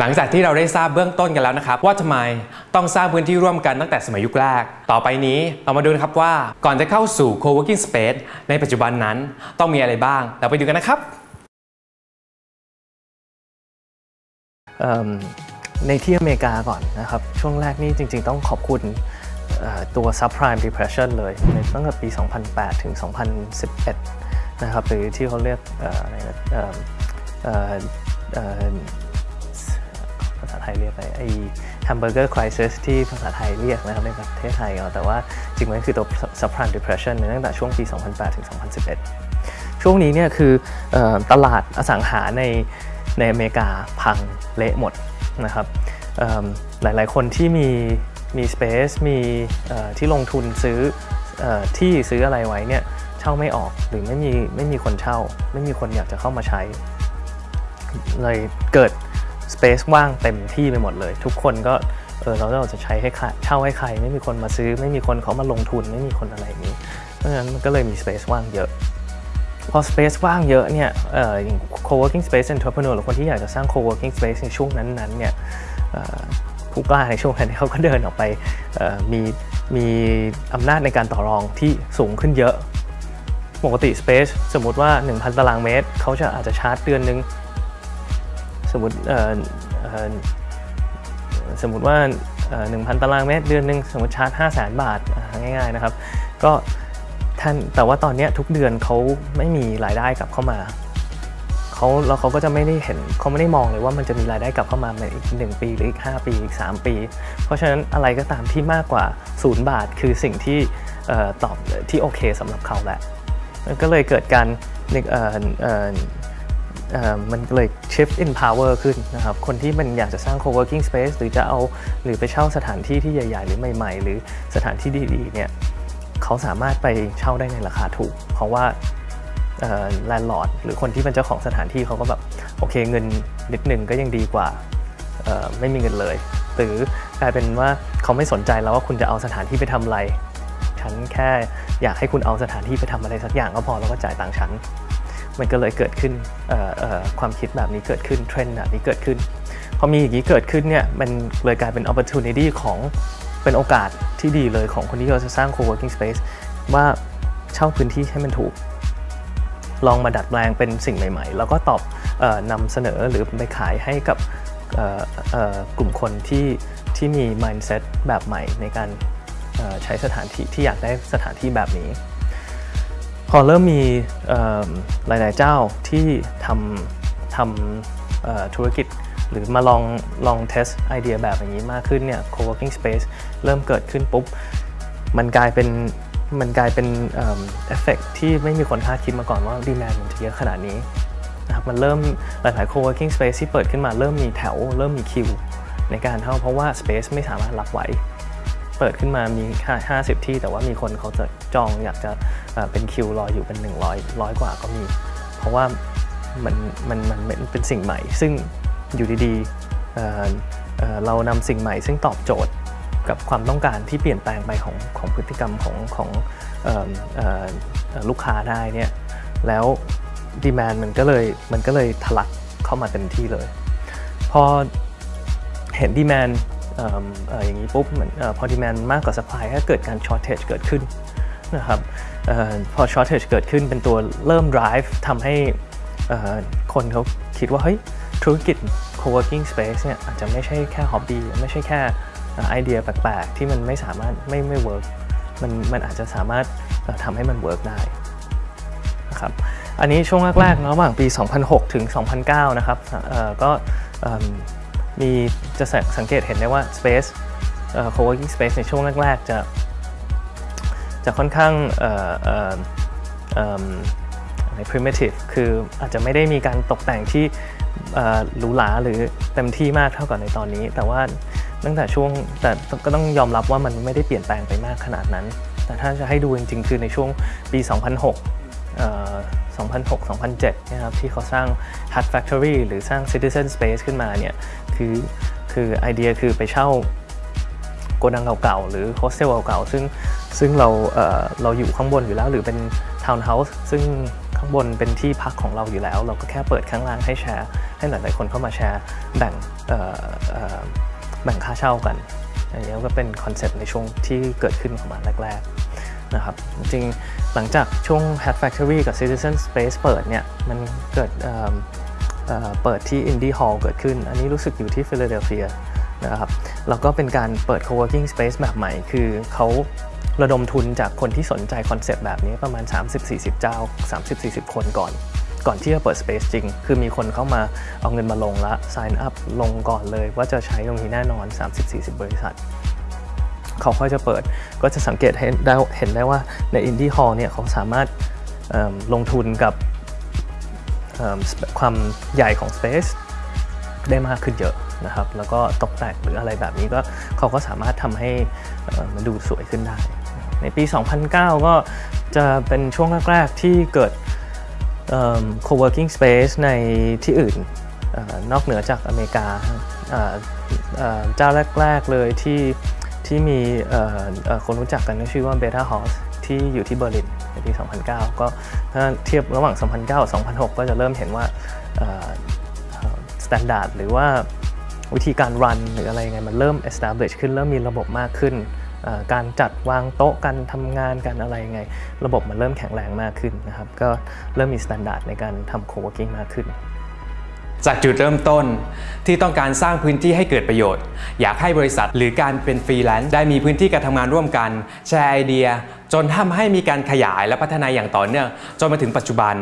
หลังจากที่เราได้ทราบเบื้องต้นกันแล้วนะครับ ว่าทำไมต้องสร้างพื้นที่ร่วมกันตั้งแต่สมัยยุคแรก ต่อไปนี้เรามาดูนะครับว่าก่อนจะเข้าสู่ co-working space ในปัจจุบันนั้นต้องมีอะไรบ้าง เราไปดูกันนะครับในที่อเมริกาก่อนนะครับ ช่วงแรกนี่จริง ๆ ต้องขอบคุณตัว subprime depression เลยในตั้งแต่ปี 2008 ถึง 2011 นะครับ หรือที่เขาเรียกเอ่ออะไรนะ เอ่อเอ่อเอ่อภาษาไทยเรียกอะไรไอ้ hamburger crisis ที่ภาษาไทยเรียกนะครับในประเทศไทยเอาแต่ว่าจริงๆมันคือตัว subprime depression ในตั้งแต่ช่วงปี 2008 ถึง 2011 ช่วงนี้เนี่ยคือออตลาดอสังหาในในอเมริกาพังเละหมดนะครับหลายๆคนที่มีมี space มีที่ลงทุนซื้อออที่ซื้ออะไรไว้เนี่ยเช่าไม่ออกหรือไม่มีไม่มีคนเช่า ไม่มีคนอยากจะเข้ามาใช้ เลยเกิด space ว่างเต็มที่ไปหมดเลย ทุกคนก็เออเราเราจะใช้ให้ใครเช่าให้ใคร ไม่มีคนมาซื้อ ไม่มีคนเขามาลงทุนไม่มีคนอะไรนี้ เพราะฉะนั้นมันก็เลยมี space ว่างเยอะพอ space ว่างเยอะเนี่ยเอ่ออย่าง co-working space entrepreneur หรือคนที่อยากจะสร้าง co-working space ในช่วงนั้นๆเนี่ยผู้กล้าในช่วงนั้นเขาก็เดินออกไปมีมีอำนาจในการต่อรองที่สูงขึ้นเยอะ ปกติ space สมมุติว่า 1,000 ตารางเมตร เขาจะอาจจะชาร์จเดือนนึง สมมติเอ่อสมมติว่าเอ่อ1,000 ตารางเมตรเดือนหนึ่งสมมติชาร์จ 5 0 0 0 0 0 บาทง่ายๆนะครับ ก็ท่านแต่ว่าตอนเนี้ยทุกเดือนเขาไม่มีรายได้กลับเข้ามาเขาแล้วเขาก็จะไม่ได้เห็นเขาไม่ได้มองเลยว่ามันจะมีรายได้กลับเข้ามาในอีก 1 ปีหรืออีก 5 ปีอีก 3 ปี เพราะฉะนั้นอะไรก็ตามที่มากกว่า 0 บาทคือสิ่งที่เอ่อตอบที่โอเคสำหรับเขาแหละก็เลยเกิดการ มันเลย shift in power ขึ้นนะครับ คนที่มันอยากจะสร้าง co-working space หรือจะเอาหรือไปเช่าสถานที่ที่ใหญ่ ๆ หรือใหม่ ๆ หรือสถานที่ดีๆเนี่ยเขาสามารถไปเช่าได้ในราคาถูก เพราะว่าแลนด์ลอร์ดหรือคนที่เป็นเจ้าของสถานที่เขาก็แบบโอเคเงินนิดหนึ่งก็ยังดีกว่าไม่มีเงินเลย หรือกลายเป็นว่าเขาไม่สนใจแล้วว่าคุณจะเอาสถานที่ไปทำอะไร ฉันแค่อยากให้คุณเอาสถานที่ไปทำอะไรสักอย่างก็พอแล้วก็จ่ายตังค์ฉัน มันก็เลยเกิดขึ้นความคิดแบบนี้เกิดขึ้นเทรนด์แบบนี้เกิดขึ้นพอมีอย่างนี้เกิดขึ้นเนี่ยมันเลยกลายเป็น opportunity ของเป็นโอกาสที่ดีเลยของคนที่เราจะสร้าง co-working space ว่าเช่าพื้นที่ให้มันถูก ลองมาดัดแปลงเป็นสิ่งใหม่ ๆ แล้วก็ตอบออนำเสนอหรือไปขายให้กับกลุ่มคนที่ที่มี mindset แบบใหม่ในการใช้สถานที่ที่อยากได้สถานที่แบบนี้ พอเริ่มมีหลาย ๆ เจ้าที่ทำทำธุรกิจ หรือมาลองลองเทสไอเดียแบบอย่างนี้มากขึ้นเนี่ย co-working space เริ่มเกิดขึ้นปุ๊บ มันกลายเป็นมันกลายเป็นเอฟเฟกที่ไม่มีคนคาดคิดมาก่อนว่าดีแมนมันจะเยอะขนาดนี้นะครับมันเริ่มหลาย ๆ co-working space ที่เปิดขึ้นมาเริ่มมีแถว เริ่มมีคิวในการเข้าเพราะว่า space ไม่สามารถรับไหว เปิดขึ้นมามี 50 ที่ แต่ว่ามีคนเขาจะจองอยากจะเป็นคิวรออยู่เป็น 100ร้อยกว่าก็มี เพราะว่ามันมันมันเป็นสิ่งใหม่ ซึ่งอยู่ดีๆเเเรานำสิ่งใหม่ ซึ่งตอบโจทย์กับความต้องการที่เปลี่ยนแปลงไปของของพฤติกรรมของของออลูกค้าได้เนี่ยแล้วดีแมนมันก็เลยมันก็เลยทะลักเข้ามาเต็มที่เลย พอเห็นดีแมน อย่างนี้ปุ๊บเหมือนเออพอดีแมนมากกว่า supply ก็เกิดการ shortage เกิดขึ้นนะครับอพอ shortage เกิดขึ้นเป็นตัวเริ่ม drive ทำให้คนเขาคิดว่าเฮ้ยธุรกิจ co-working space เนี่ยอาจจะไม่ใช่แค่ hobby ไม่ใช่แค่อ่อไอเดียแปลกๆ ที่มันไม่สามารถไม่ไม่ work มันมันอาจจะสามารถทำให้มัน work ได้นะครับอันนี้ช่วงแรกๆระหว่างปี 2006 ถึง 2009 นะครับก็ มีจะสังสังเกตเห็นได้ว่า Space เอ่อ co-working space ในช่วงแรกๆ จะจะค่อนข้างเอ่อเอ่เอิ่มอะไร primitive คืออาจจะไม่ได้มีการตกแต่งที่เอ่อหรูหราหรือเต็มที่มากเท่ากับในตอนนี้ แต่ว่าตั้งแต่ช่วงแต่ก็ต้องยอมรับว่ามันไม่ได้เปลี่ยนแปลงไปมากขนาดนั้น แต่ถ้าจะให้ดูจริงๆ คือในช่วงปี 2006เอ่อ2006-2007 นะครับที่เขาสร้าง Hut Factory หรือสร้าง Citizen Space ขึ้นมาเนี่ย คือคือไอเดียคือไปเช่าโกดังเก่าๆหรือโฮสเทลเก่าๆซึ่งซึ่งเราเอ่อเราอยู่ข้างบนอยู่แล้วหรือเป็นทาวน์เฮาส์ซึ่งข้างบนเป็นที่พักของเราอยู่แล้ว เราก็แค่เปิดข้างล่างให้แชร์ ให้หลายๆคนเข้ามาแชร์แบ่งเอ่อเอ่อแบ่งค่าเช่ากันอันนี้ก็เป็นคอนเซ็ปต์ในช่วงที่เกิดขึ้นประมาณแรกๆนะครับจริงหลังจากช่วง Hat Factory กับ Citizen Space เปิดเนี่ยมันเกิด เอิ่มเอ่อเปิดที่ Indie Hall เกิดขึ้น อันนี้รู้สึกอยู่ที่ฟิลาเดลเฟียนะครับแล้วก็เป็นการเปิด co-working space แบบใหม่ คือเขาระดมทุนจากคนที่สนใจคอนเซปต์แบบนี้ประมาณ 30-40 เจ้า 30-40 คนก่อน ก่อนที่จะเปิด Space จริง คือมีคนเข้ามาเอาเงินมาลงละ sign up ลงก่อนเลย ว่าจะใช้ตรงนี้แน่นอน 30-40 บริษัท เขาค่อยจะเปิดก็จะสังเกตเห็นได้เห็นได้ว่าใน Indie Hall เนี่ยเขาสามารถลงทุนกับ ความใหญ่ของ Space ได้มากขึ้นเยอะนะครับ แล้วก็ตกแต่งหรืออะไรแบบนี้ก็เขาก็สามารถทำให้มันดูสวยขึ้นได้ ในปี 2009 ก็จะเป็นช่วงแรก ๆ ที่เกิด co-working space ในที่อื่นออนอกเหนือจากอเมริกาเจ้าแรก ๆ เลยที่ที่มีคนรู้จักกันก็ชื่อว่า Beta House ที่อยู่ที่เบอร์ลินในปี 2009 ก็ถ้าเทียบระหว่าง 2009 กับ 2006 ก็จะเริ่มเห็นว่า standard หรือว่าวิธีการ run หรืออะไรยังไงมันเริ่ม establish ขึ้นเริ่มมีระบบมากขึ้น การจัดวางโต๊ะการทำงานการอะไรยังไง ระบบมันเริ่มแข็งแรงมากขึ้นนะครับ ก็เริ่มมี standard ในการทำ co-working มากขึ้น จากจุดเริ่มต้นที่ต้องการสร้างพื้นที่ให้เกิดประโยชน์ อยากให้บริษัทหรือการเป็นฟรีแลนซ์ได้มีพื้นที่การทำงานร่วมกัน แชร์ไอเดีย จนทำให้มีการขยายและพัฒนาอย่างต่อเนื่องจนมาถึงปัจจุบัน